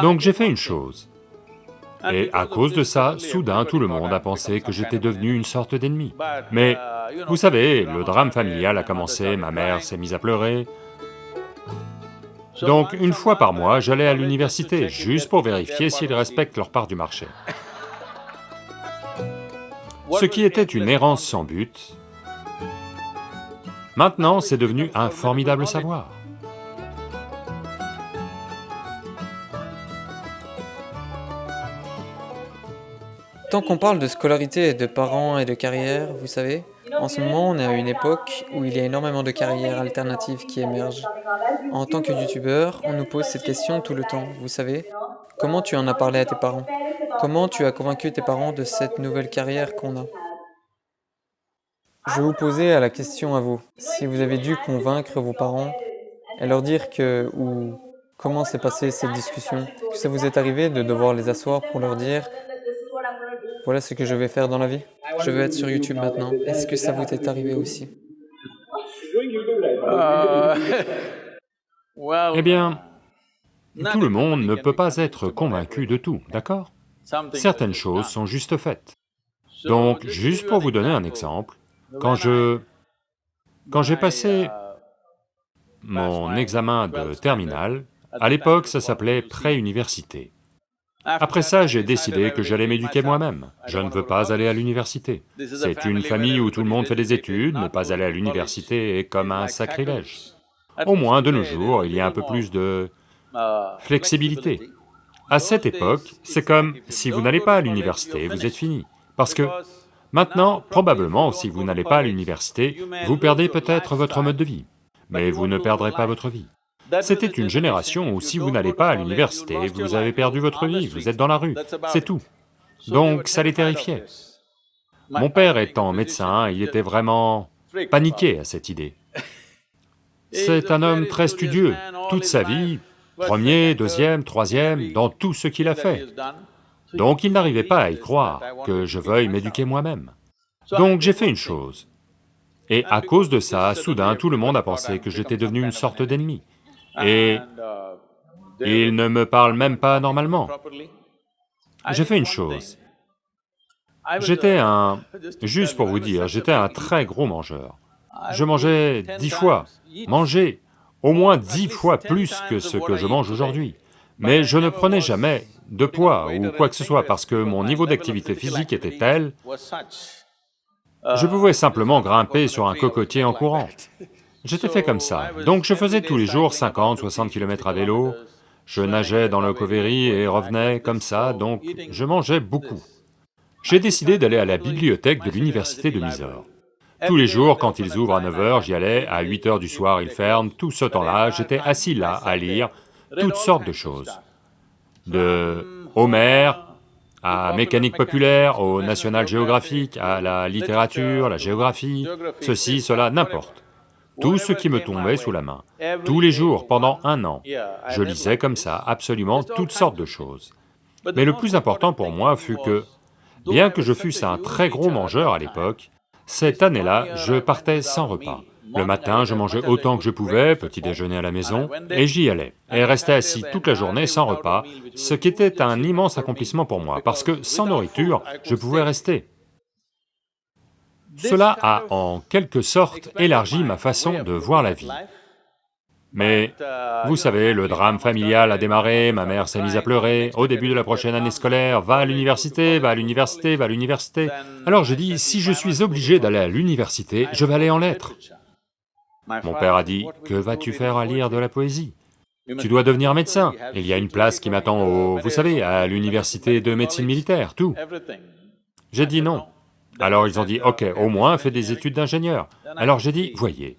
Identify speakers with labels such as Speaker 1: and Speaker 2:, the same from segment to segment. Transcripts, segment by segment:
Speaker 1: Donc j'ai fait une chose, et à cause de ça, soudain tout le monde a pensé que j'étais devenu une sorte d'ennemi. Mais, vous savez, le drame familial a commencé, ma mère s'est mise à pleurer. Donc une fois par mois, j'allais à l'université, juste pour vérifier s'ils respectent leur part du marché. Ce qui était une errance sans but, maintenant c'est devenu un formidable savoir.
Speaker 2: Tant qu'on parle de scolarité, de parents et de carrière, vous savez, en ce moment on est à une époque où il y a énormément de carrières alternatives qui émergent. En tant que youtubeur, on nous pose cette question tout le temps, vous savez Comment tu en as parlé à tes parents? Comment tu as convaincu tes parents de cette nouvelle carrière qu'on a? Je vais vous poser la question à vous. Si vous avez dû convaincre vos parents et leur dire que, ou comment s'est passée cette discussion, que ça vous est arrivé de devoir les asseoir pour leur dire voilà ce que je vais faire dans la vie. Je veux être sur YouTube maintenant. Est-ce que ça vous est arrivé aussi?
Speaker 1: Eh bien, tout le monde ne peut pas être convaincu de tout, d'accord? Certaines choses sont juste faites. Donc, juste pour vous donner un exemple, quand je... Quand j'ai passé mon examen de terminale, à l'époque ça s'appelait pré-université. Après ça, j'ai décidé que j'allais m'éduquer moi-même. Je ne veux pas aller à l'université. C'est une famille où tout le monde fait des études, ne pas aller à l'université est comme un sacrilège. Au moins, de nos jours, il y a un peu plus de flexibilité. À cette époque, c'est comme, si vous n'allez pas à l'université, vous êtes fini. Parce que maintenant, probablement, si vous n'allez pas à l'université, vous perdez peut-être votre mode de vie, mais vous ne perdrez pas votre vie. C'était une génération où si vous n'allez pas à l'université, vous avez perdu votre vie, vous êtes dans la rue, c'est tout. Donc ça les terrifiait. Mon père étant médecin, il était vraiment paniqué à cette idée. C'est un homme très studieux, toute sa vie, premier, deuxième, troisième, dans tout ce qu'il a fait. Donc il n'arrivait pas à y croire que je veuille m'éduquer moi-même. Donc j'ai fait une chose. Et à cause de ça, soudain, tout le monde a pensé que j'étais devenu une sorte d'ennemi et il ne me parle même pas normalement. J'ai fait une chose. J'étais un... juste pour vous dire, j'étais un très gros mangeur. Je mangeais dix fois, manger au moins dix fois plus que ce que je mange aujourd'hui. Mais je ne prenais jamais de poids ou quoi que ce soit parce que mon niveau d'activité physique était tel, je pouvais simplement grimper sur un cocotier en courant. J'étais fait comme ça, donc je faisais tous les jours 50, 60 km à vélo, je nageais dans le Cauvery et revenais comme ça, donc je mangeais beaucoup. J'ai décidé d'aller à la bibliothèque de l'université de Mysore. Tous les jours, quand ils ouvrent à 9h, j'y allais, à 8h du soir, ils ferment, tout ce temps-là, j'étais assis là à lire toutes sortes de choses. De Homère, à mécanique populaire, au National Geographic, à la littérature, la géographie, ceci, cela, n'importe tout ce qui me tombait sous la main. Tous les jours, pendant un an, je lisais comme ça absolument toutes sortes de choses. Mais le plus important pour moi fut que, bien que je fusse un très gros mangeur à l'époque, cette année-là, je partais sans repas. Le matin, je mangeais autant que je pouvais, petit déjeuner à la maison, et j'y allais, et restais assis toute la journée sans repas, ce qui était un immense accomplissement pour moi, parce que sans nourriture, je pouvais rester. Cela a en quelque sorte élargi ma façon de voir la vie. Mais, vous savez, le drame familial a démarré, ma mère s'est mise à pleurer, au début de la prochaine année scolaire, va à l'université, va à l'université, va à l'université. Alors j'ai dit, si je suis obligé d'aller à l'université, je vais aller en lettres. Mon père a dit, que vas-tu faire à lire de la poésie? Tu dois devenir médecin, il y a une place qui m'attend au... vous savez, à l'université de médecine militaire, tout. J'ai dit non, alors ils ont dit, ok, au moins fais des études d'ingénieur. Alors j'ai dit, voyez,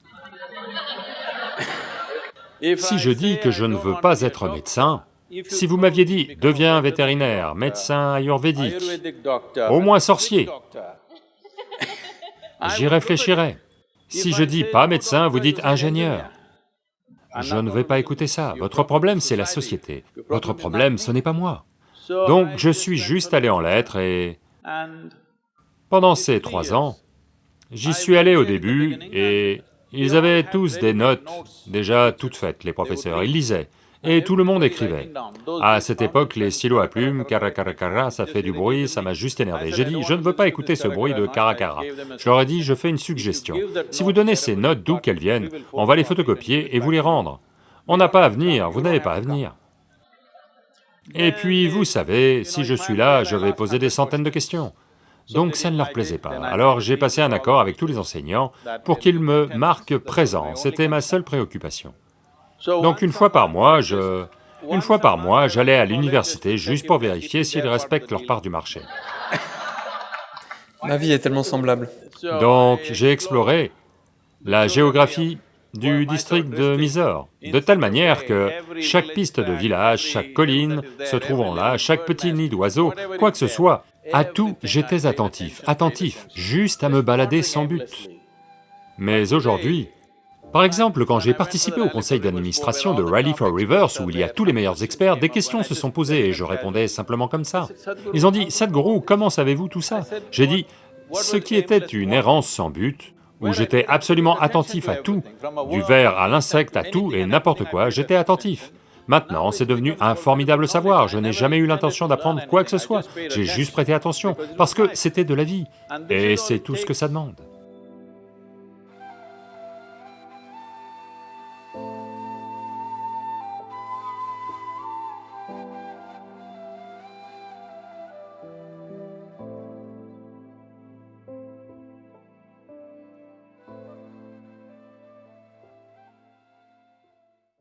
Speaker 1: si je dis que je ne veux pas être médecin, si vous m'aviez dit, deviens vétérinaire, médecin ayurvédique, au moins sorcier, j'y réfléchirais. Si je dis pas médecin, vous dites ingénieur. Je ne vais pas écouter ça, votre problème c'est la société, votre problème ce n'est pas moi. Donc je suis juste allé en lettres et pendant ces trois ans, j'y suis allé au début et ils avaient tous des notes déjà toutes faites, les professeurs, ils lisaient. et tout le monde écrivait. À cette époque, les stylos à plumes, kara ça fait du bruit, ça m'a juste énervé. J'ai dit, je ne veux pas écouter ce bruit de kara Je leur ai dit, je fais une suggestion. Si vous donnez ces notes d'où qu'elles viennent, on va les photocopier et vous les rendre. On n'a pas à venir, vous n'avez pas à venir. Et puis, vous savez, si je suis là, je vais poser des centaines de questions. Donc ça ne leur plaisait pas. Alors j'ai passé un accord avec tous les enseignants pour qu'ils me marquent présent, c'était ma seule préoccupation. Donc une fois par mois, je... Une fois par mois, j'allais à l'université juste pour vérifier s'ils respectent leur part du marché.
Speaker 2: Ma vie est tellement semblable.
Speaker 1: Donc j'ai exploré la géographie du district de Mysore, de telle manière que chaque piste de village, chaque colline se trouvant là, chaque petit nid d'oiseau, quoi que ce soit, à tout j'étais attentif, attentif, juste à me balader sans but. Mais aujourd'hui, par exemple, quand j'ai participé au conseil d'administration de Rally for Rivers, où il y a tous les meilleurs experts, des questions se sont posées et je répondais simplement comme ça. Ils ont dit, Sadhguru, comment savez-vous tout ça? J'ai dit, ce qui était une errance sans but, où j'étais absolument attentif à tout, du ver à l'insecte, à tout et n'importe quoi, j'étais attentif. Maintenant, c'est devenu un formidable savoir, je n'ai jamais eu l'intention d'apprendre quoi que ce soit, j'ai juste prêté attention, parce que c'était de la vie, et c'est tout ce que ça demande.